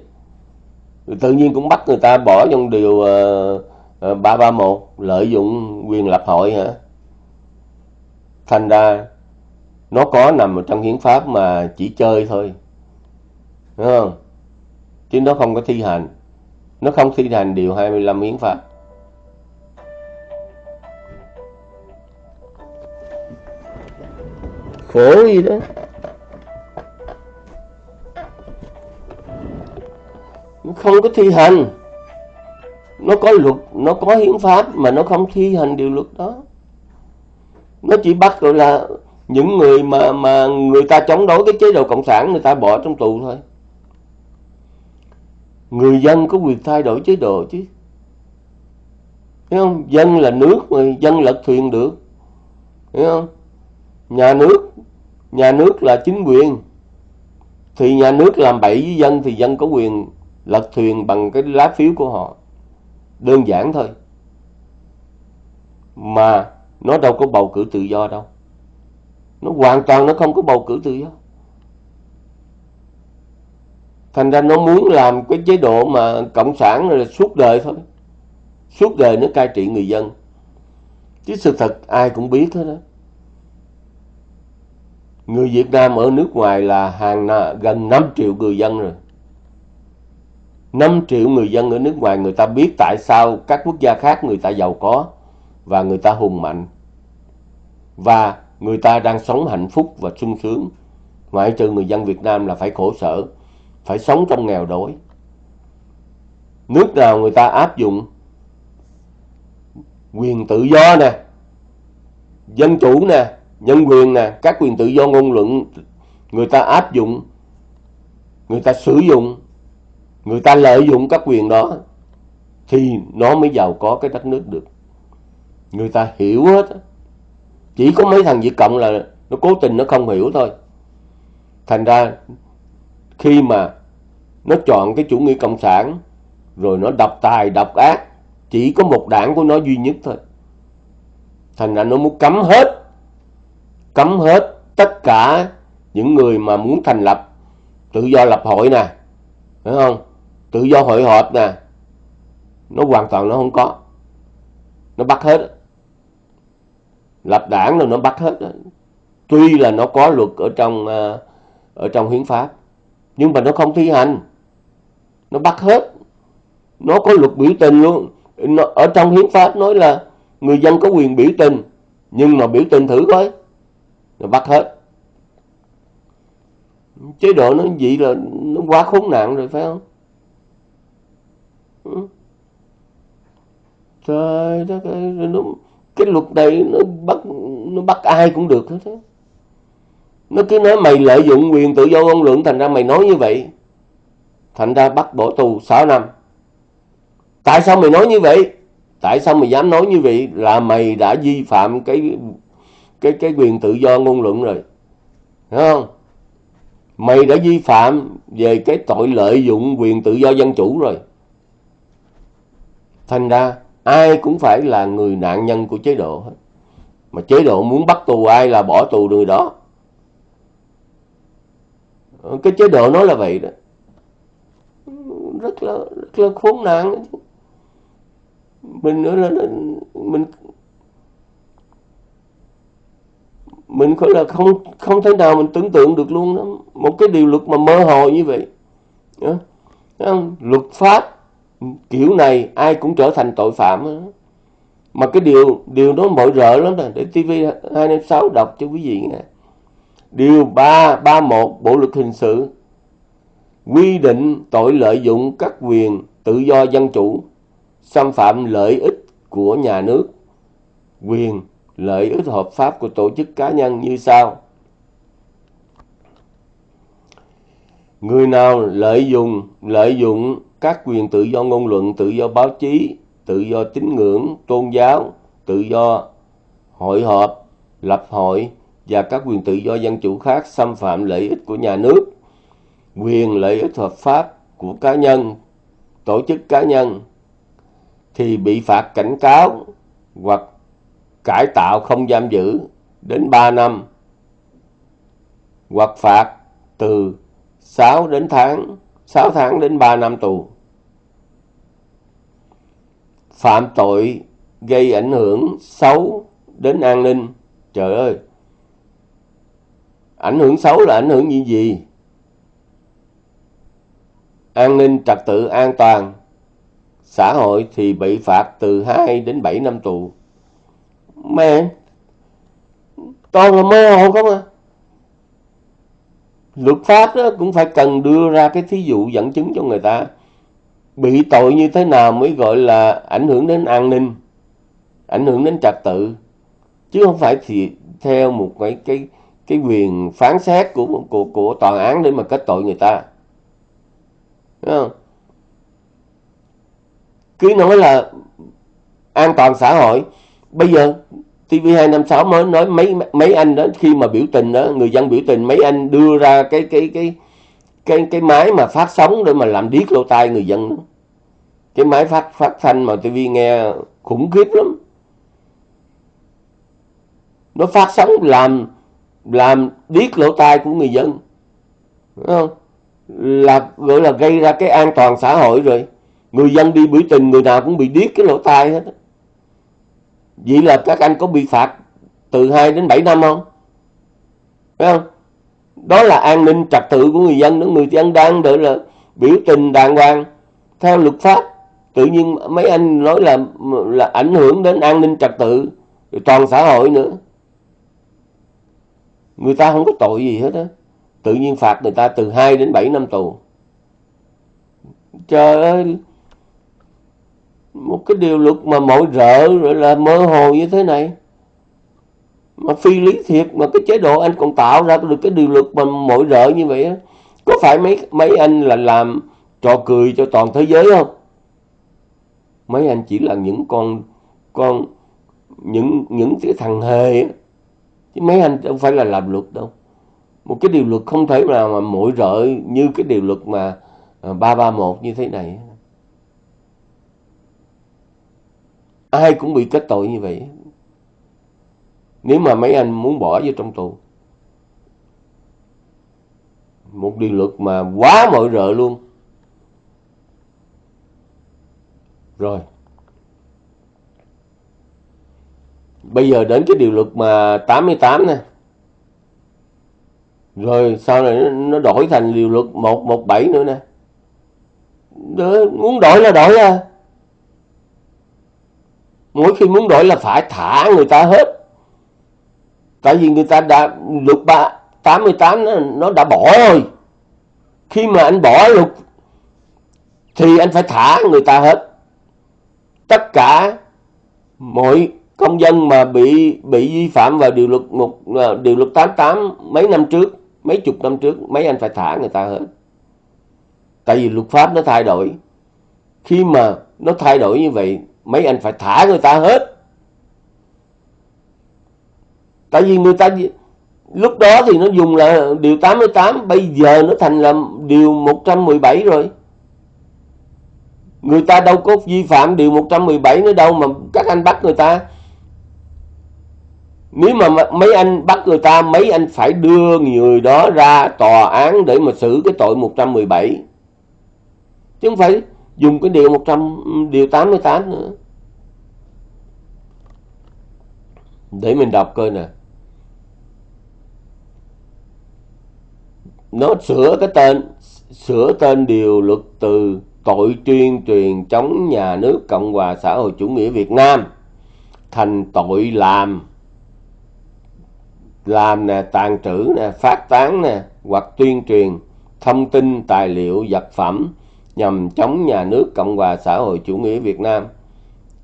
Tự nhiên cũng bắt người ta bỏ trong điều uh, Ờ, 331 lợi dụng quyền lập hội hả? Thành ra, nó có nằm ở trong hiến pháp mà chỉ chơi thôi. Đúng không? Chứ nó không có thi hành. Nó không thi hành điều 25 hiến pháp. Khổ gì đó. Không có thi hành nó có luật, nó có hiến pháp mà nó không thi hành điều luật đó. Nó chỉ bắt gọi là những người mà mà người ta chống đối cái chế độ cộng sản, người ta bỏ trong tù thôi. Người dân có quyền thay đổi chế độ chứ. Thấy không? Dân là nước mà, dân lật thuyền được. Thấy không? Nhà nước nhà nước là chính quyền. Thì nhà nước làm bậy với dân thì dân có quyền lật thuyền bằng cái lá phiếu của họ đơn giản thôi. Mà nó đâu có bầu cử tự do đâu. Nó hoàn toàn nó không có bầu cử tự do. Thành ra nó muốn làm cái chế độ mà cộng sản là suốt đời thôi. Suốt đời nó cai trị người dân. Chứ sự thật ai cũng biết hết đó người Việt Nam ở nước ngoài là hàng gần 5 triệu người dân rồi. 5 triệu người dân ở nước ngoài người ta biết tại sao các quốc gia khác người ta giàu có và người ta hùng mạnh. Và người ta đang sống hạnh phúc và sung sướng. Ngoại trừ người dân Việt Nam là phải khổ sở, phải sống trong nghèo đói. Nước nào người ta áp dụng? Quyền tự do nè, dân chủ nè, nhân quyền nè, các quyền tự do ngôn luận người ta áp dụng, người ta sử dụng người ta lợi dụng các quyền đó thì nó mới giàu có cái đất nước được. Người ta hiểu hết. Chỉ có mấy thằng Việt Cộng là nó cố tình nó không hiểu thôi. Thành ra khi mà nó chọn cái chủ nghĩa cộng sản, rồi nó độc tài độc ác, chỉ có một đảng của nó duy nhất thôi. Thành ra nó muốn cấm hết cấm hết tất cả những người mà muốn thành lập, tự do lập hội nè, phải không? Tự do hội họp nè. Nó hoàn toàn nó không có. Nó bắt hết. Lập đảng rồi nó bắt hết. Tuy là nó có luật ở trong à, ở trong hiến pháp nhưng mà nó không thi hành. Nó bắt hết. Nó có luật biểu tình luôn. Nó, ở trong hiến pháp nói là người dân có quyền biểu tình nhưng mà biểu tình thử coi. Nó bắt hết. Chế độ nó vậy là nó quá khốn nạn rồi phải không trời đất ơi nó cái luật này nó bắt nó bắt ai cũng được hết á. Nó cứ nói mày lợi dụng quyền tự do ngôn luận, thành ra mày nói như vậy. Thành ra bắt bỏ tù 6 năm. Tại sao mày nói như vậy? Tại sao mày dám nói như vậy? Là mày đã vi phạm cái cái cái quyền tự do ngôn luận rồi. Đúng không? Mày đã vi phạm về cái tội lợi dụng quyền tự do dân chủ rồi thành ra, ai cũng phải là người nạn nhân của chế độ hết. Mà chế độ muốn bắt tù ai là bỏ tù người đó. Cái chế độ nó là vậy đó. Rất là rất là khốn nạn. Mình nữa là mình mình có là không không thể nào mình tưởng tượng được luôn đó. Một cái điều luật mà mơ hồ như vậy. Không? luật pháp kiểu này ai cũng trở thành tội phạm đó. mà cái điều điều đó mọi rợ lắm nè, để TV 256 đọc cho quý vị nghe. Điều 331 Bộ luật hình sự. Quy định tội lợi dụng các quyền tự do dân chủ, xâm phạm lợi ích của nhà nước, quyền lợi ích hợp pháp của tổ chức cá nhân như sau. Người nào lợi dụng lợi dụng các quyền tự do ngôn luận, tự do báo chí, tự do tín ngưỡng, tôn giáo, tự do hội họp, lập hội và các quyền tự do dân chủ khác xâm phạm lợi ích của nhà nước, quyền lợi ích hợp pháp của cá nhân, tổ chức cá nhân thì bị phạt cảnh cáo hoặc cải tạo không giam giữ đến 3 năm hoặc phạt từ 6 đến tháng 6 tháng đến 3 năm tù. Phạm tội gây ảnh hưởng xấu đến an ninh. Trời ơi! Ảnh hưởng xấu là ảnh hưởng như gì? An ninh trật tự an toàn xã hội thì bị phạt từ 2 đến 7 năm tù. Mẹ, toàn là mơ hồ không à. Luật pháp đó cũng phải cần đưa ra cái thí dụ dẫn chứng cho người ta. Bị tội như thế nào mới gọi là ảnh hưởng đến an ninh, ảnh hưởng đến trật tự. Chứ không phải thì theo một cái cái cái quyền phán xét của của của tòa án để mà kết tội người ta. Đúng không? cứ nói là an toàn xã hội bây giờ TV256 mới nói mấy mấy anh đó khi mà biểu tình đó người dân biểu tình mấy anh đưa ra cái cái cái cái cái máy mà phát sóng để mà làm điếc lỗ tai người dân đó. cái máy phát phát thanh mà tivi nghe khủng khiếp lắm. Nó phát sóng làm làm điếc lỗ tai của người dân. Đúng không? là, gọi là gây ra cái an toàn xã hội rồi. Người dân đi biểu tình, người nào cũng bị điếc cái lỗ tai hết vậy là các anh có bị phạt từ 2 đến 7 năm không? Phải không? Đó là an ninh trật tự của người dân đó người dân đang đợi là biểu tình đàng hoàng theo luật pháp. Tự nhiên mấy anh nói là là ảnh hưởng đến an ninh trật tự toàn xã hội nữa. Người ta không có tội gì hết á. Tự nhiên phạt người ta từ 2 đến 7 năm tù. Trời ơi, một cái điều luật mà mỗi rợ, rồi là mơ hồ như thế này mà phi lý thiệt mà cái chế độ anh còn tạo ra được cái điều luật mà mọi rợ như vậy á có phải mấy mấy anh là làm trò cười cho toàn thế giới không? Mấy anh chỉ là những con con những những cái thằng hề á. Chứ mấy anh không phải là làm luật đâu. Một cái điều luật không thể nào mà mỗi rợ như cái điều luật mà à, ba ba một như thế này ai cũng bị kết tội như vậy nếu mà mấy anh muốn bỏ vô trong tù một điều luật mà quá mọi rợ luôn. Rồi. Bây giờ đến cái điều luật mà 88 nè. Rồi sau này nó đổi thành điều luật 117 nữa nè. Đó, muốn đổi là đổi à. Mỗi khi muốn đổi là phải thả người ta hết tại vì người ta đã luật 3, 88 nó, nó đã bỏ rồi. Khi mà anh bỏ luật thì anh phải thả người ta hết. Tất cả mọi công dân mà bị bị vi phạm vào điều luật một à, điều luật 88 mấy năm trước mấy chục năm trước mấy anh phải thả người ta hết. Tại vì luật pháp nó thay đổi. Khi mà nó thay đổi như vậy mấy anh phải thả người ta hết tại vì người ta lúc đó thì nó dùng là điều 88 bây giờ nó thành là điều 117 rồi. Người ta đâu có vi phạm điều 117 nữa đâu mà các anh bắt người ta. Nếu mà mấy anh bắt người ta, mấy anh phải đưa người đó ra tòa án để mà xử cái tội 117 chứ không phải dùng cái điều 100 điều 88 nữa. Để mình đọc coi nè. Nó sửa cái tên, sửa tên điều luật từ tội tuyên truyền chống nhà nước Cộng hòa xã hội chủ nghĩa Việt Nam thành tội làm làm nè, tàn trữ nè, phát tán nè, hoặc tuyên truyền thông tin, tài liệu, vật phẩm nhằm chống nhà nước Cộng hòa xã hội chủ nghĩa Việt Nam.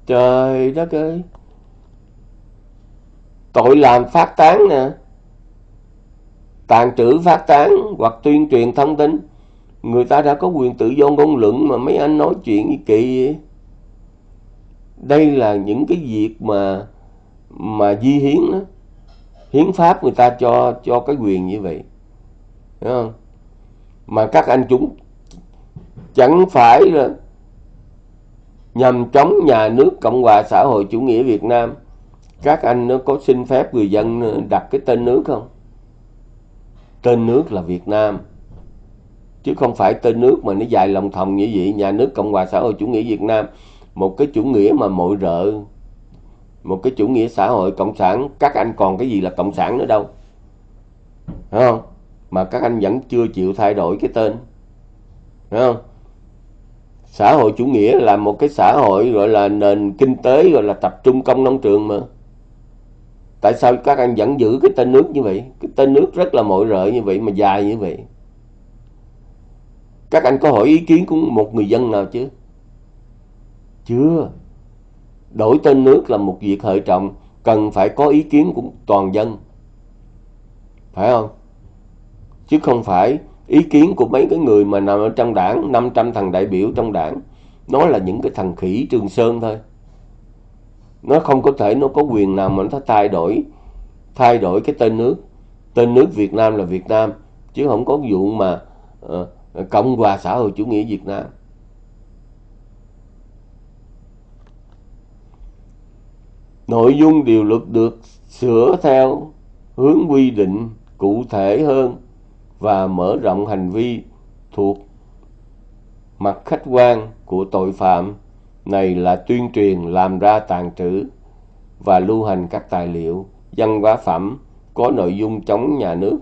Trời đất ơi! Tội làm phát tán nè tàn trữ phát tán hoặc tuyên truyền thông tin. Người ta đã có quyền tự do ngôn luận mà mấy anh nói chuyện gì kỳ vậy. Đây là những cái việc mà mà di hiến đó. Hiến pháp người ta cho cho cái quyền như vậy. Đúng không? Mà các anh chúng chẳng phải là nhằm chống nhà nước cộng hòa xã hội chủ nghĩa việt nam. Các anh nó có xin phép người dân đặt cái tên nước không? Tên nước là việt nam. Chứ không phải tên nước mà nó dài lòng thòng như vậy nhà nước cộng hòa xã hội chủ nghĩa việt nam, một cái chủ nghĩa mà mọi rợ, một cái chủ nghĩa xã hội cộng sản. Các anh còn cái gì là cộng sản nữa đâu. Đúng không? Mà các anh vẫn chưa chịu thay đổi cái tên. Đúng không? Xã hội chủ nghĩa là một cái xã hội gọi là nền kinh tế, gọi là tập trung công nông trường mà tại sao các anh vẫn giữ cái tên nước như vậy? Cái tên nước rất là mọi rợ như vậy mà dài như vậy. Các anh có hỏi ý kiến của một người dân nào chứ? Chưa. Đổi tên nước là một việc hệ trọng, cần phải có ý kiến của toàn dân. Phải không? Chứ không phải ý kiến của mấy cái người mà nằm ở trong đảng 500 thằng đại biểu trong đảng. Nó là những cái thằng khỉ trường sơn thôi nó không có thể nó có quyền nào mà nó thay đổi thay đổi cái tên nước. Tên nước Việt Nam là Việt Nam chứ không có vụ mà uh, Cộng hòa xã hội chủ nghĩa Việt Nam. Nội dung điều luật được sửa theo hướng quy định cụ thể hơn và mở rộng hành vi thuộc mặt khách quan của tội phạm này là tuyên truyền làm ra tàn trữ và lưu hành các tài liệu, văn hóa phẩm, có nội dung chống nhà nước.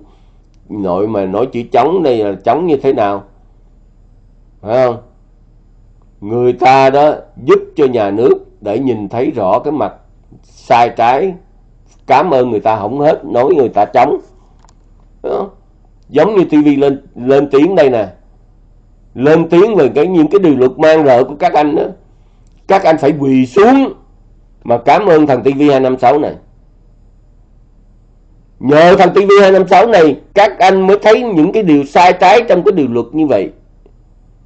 Nội mà nói chữ chống đây là chống như thế nào? Phải không? Người ta đó giúp cho nhà nước để nhìn thấy rõ cái mặt sai trái. Cảm ơn người ta không hết, nói người ta chống. Đó. giống như tivi lên lên tiếng đây nè. Lên tiếng về cái, những cái điều luật mang rợ của các anh đó các anh phải quỳ xuống mà cảm ơn thằng TV 256 này. Nhờ thằng TV 256 này, các anh mới thấy những cái điều sai trái trong cái điều luật như vậy.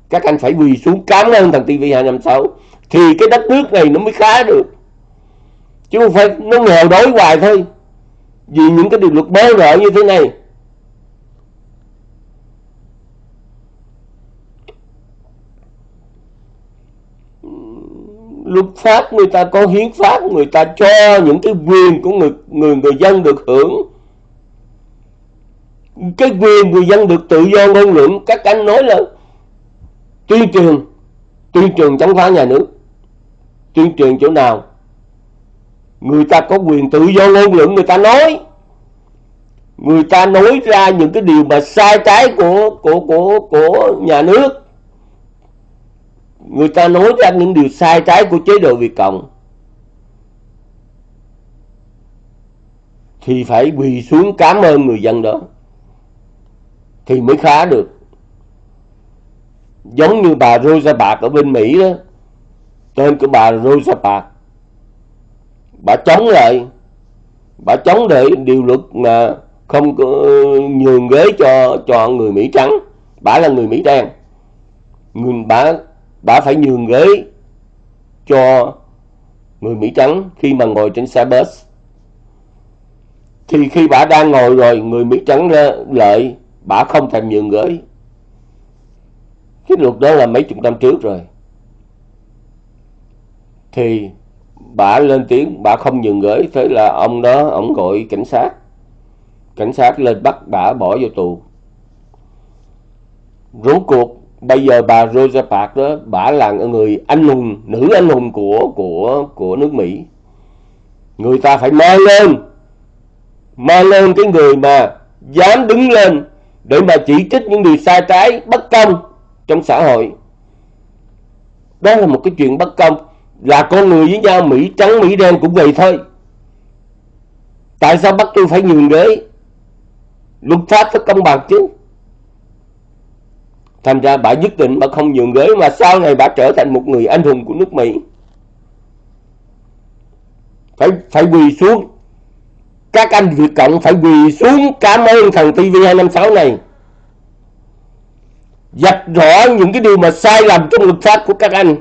Các anh phải quỳ xuống cảm ơn thằng TV 256 thì cái đất nước này nó mới khá được. Chứ không phải nó nghèo đói hoài thôi. Vì những cái điều luật bơ rợ như thế này luật pháp người ta có hiến pháp, người ta cho những cái quyền của người người người dân được hưởng. Cái quyền người dân được tự do ngôn luận, các anh nói là tuyên truyền tuyên truyền chống phá nhà nước. Tuyên truyền chỗ nào? Người ta có quyền tự do ngôn luận, người ta nói. Người ta nói ra những cái điều mà sai trái của của của của nhà nước người ta nói ra những điều sai trái của chế độ Việt Cộng. Thì phải quỳ xuống cảm ơn người dân đó. Thì mới khá được. Giống như bà Rosa Parks ở bên Mỹ đó. Tên của bà Rosa Parks. Bà chống lại. Bà chống để điều luật mà không có, nhường ghế cho cho người Mỹ trắng. Bà là người Mỹ đen. Người bà đã phải nhường ghế cho người Mỹ trắng khi mà ngồi trên xe bus. Thì khi bà đang ngồi rồi, người Mỹ trắng lợi bà không thèm nhường ghế. Cái luật đó là mấy chục năm trước rồi. Thì bà lên tiếng, bà không nhường ghế, thế là ông đó, ông gọi cảnh sát. Cảnh sát lên bắt bà bỏ vô tù. Rốt cuộc bây giờ bà Rosa Parks đó, bà là người anh hùng, nữ anh hùng của của của nước Mỹ. Người ta phải mang lên mang lên cái người mà dám đứng lên để mà chỉ trích những điều sai trái, bất công trong xã hội. Đó là một cái chuyện bất công, là con người với nhau, Mỹ trắng, Mỹ đen cũng vậy thôi. Tại sao bắt tôi phải nhường ghế? Luật pháp phải công bằng chứ thành ra bà nhất định bà không nhường ghế mà sau này bà trở thành một người anh hùng của nước Mỹ. Phải phải quỳ xuống. Các anh Việt Cộng phải quỳ xuống cảm ơn thằng TV256 này. Dập rõ những cái điều mà sai lầm trong luật pháp của các anh.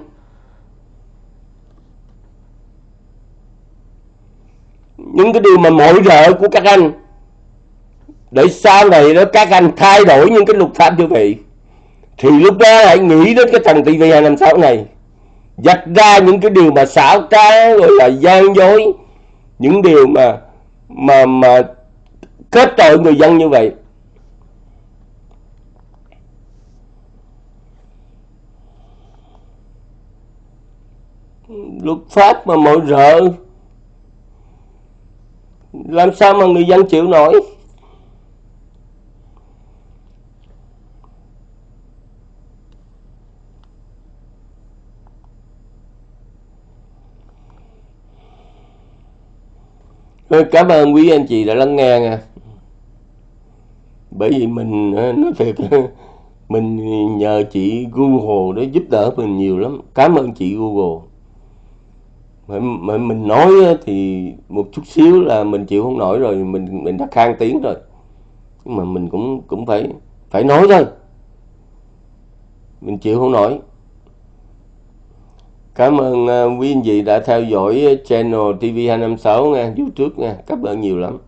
Những cái điều mà mọi rợ của các anh. Để sau này đó các anh thay đổi những cái luật pháp như vậy thì lúc đó hãy nghĩ đến cái thằng TV256 này. Dạch ra những cái điều mà xảo trá, gọi là gian dối. Những điều mà mà mà kết tội người dân như vậy. Luật pháp mà mọi rợ. Làm sao mà người dân chịu nổi? Cảm ơn quý anh chị đã lắng nghe nha. Bởi vì mình ờ, nói thiệt, <laughs> mình nhờ chị Google để giúp đỡ mình nhiều lắm. Cảm ơn chị Google. Mà mình nói thì một chút xíu là mình chịu không nổi rồi, mình mình đã khang tiếng rồi. Nhưng mà mình cũng cũng phải phải nói thôi. Mình chịu không nổi cảm ơn uh, quý anh chị đã theo dõi à, channel TV256 nha youtube nha. Cảm ơn nhiều lắm.